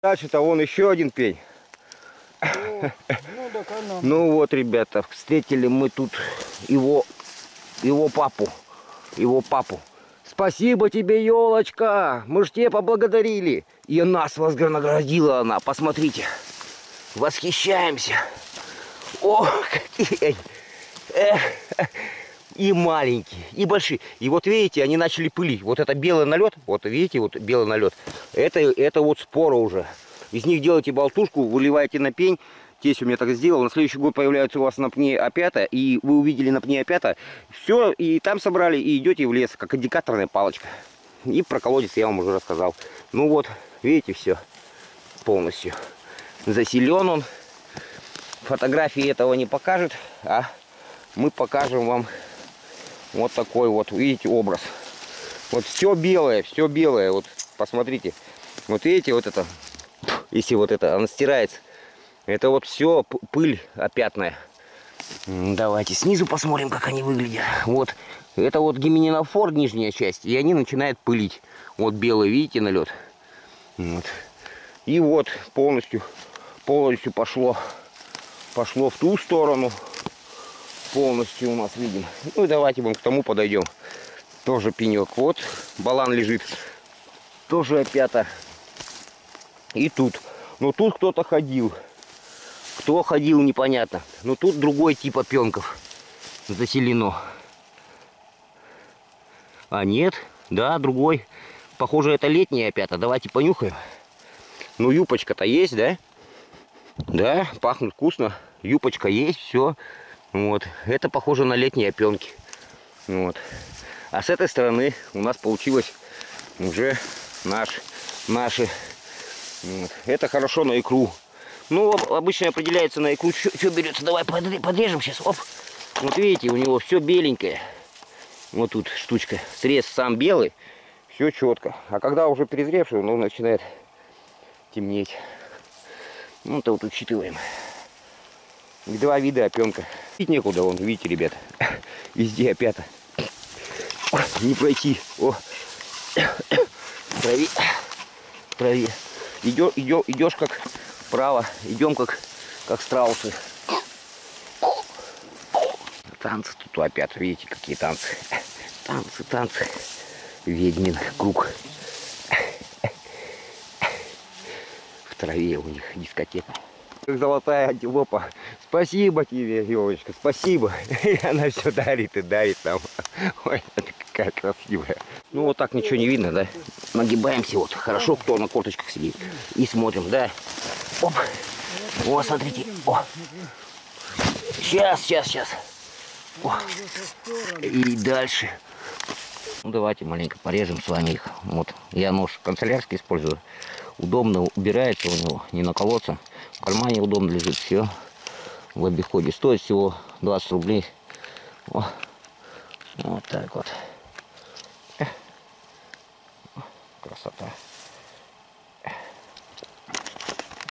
Дальше-то вон еще один пень. Ну, она. Ну вот, ребята, встретили мы тут его, его папу. Его папу. Спасибо тебе, елочка. Мы ж тебе поблагодарили. И нас вознаградила она. Посмотрите. Восхищаемся. О, какие. Эх. И маленькие, и большие. И вот видите, они начали пылить. Вот это белый налет, вот видите, вот белый налет. Это, это вот спора уже. Из них делаете болтушку, выливаете на пень. Тесть у меня так сделал. На следующий год появляются у вас на пне опята. И вы увидели на пне опята. Все, и там собрали, и идете в лес, как индикаторная палочка. И про колодец я вам уже рассказал. Ну вот, видите, все полностью. Заселен он. Фотографии этого не покажет, а мы покажем вам вот такой вот, видите, образ. Вот все белое, все белое. Вот посмотрите. Вот видите, вот это, если вот это, она стирается. Это вот все пыль опятная. Давайте снизу посмотрим, как они выглядят. Вот, это вот гименинофор, нижняя часть, и они начинают пылить. Вот белый, видите, налет. Вот. И вот полностью, полностью пошло, пошло в ту сторону полностью у нас видим. Ну и давайте будем к тому подойдем. Тоже пенек. Вот балан лежит. Тоже опята. И тут. Но тут кто-то ходил. Кто ходил, непонятно. Но тут другой тип опенков заселено. А нет, да, другой. Похоже, это летняя опята. Давайте понюхаем. Ну, юпочка-то есть, да? Да, пахнет вкусно. Юпочка есть, все. Вот. Это похоже на летние опенки. Вот. А с этой стороны у нас получилось уже наш, наши. Вот. Это хорошо на икру. Ну, обычно определяется на икру, что берется. Давай подрежем сейчас. Оп. Вот видите, у него все беленькое. Вот тут штучка. Срез сам белый. Все четко. А когда уже перезревший, он начинает темнеть. Ну, это вот учитываем. Два вида опенка. Пить некуда, вон, видите, ребят. Везде опята. Не пройти. О. В траве. Идешь, идешь, идешь как вправо. Идем как, как страусы. Танцы тут опять, видите, какие танцы. Танцы, танцы. Ведьмин круг. В траве у них дискотека как золотая антилопа. Спасибо тебе, елочка, спасибо. И она все дарит и дарит нам. Ой, это какая красивая. Ну вот так ничего не видно, да? Нагибаемся вот. Хорошо, кто на корточках сидит. И смотрим, да? Оп. О, смотрите. О. Сейчас, сейчас, сейчас. О. И дальше. Ну давайте маленько порежем с вами их. Вот. Я нож канцелярский использую. Удобно убирается у него, не наколоться. В кармане удобно лежит, все в обиходе. Стоит всего 20 рублей. О, вот так вот.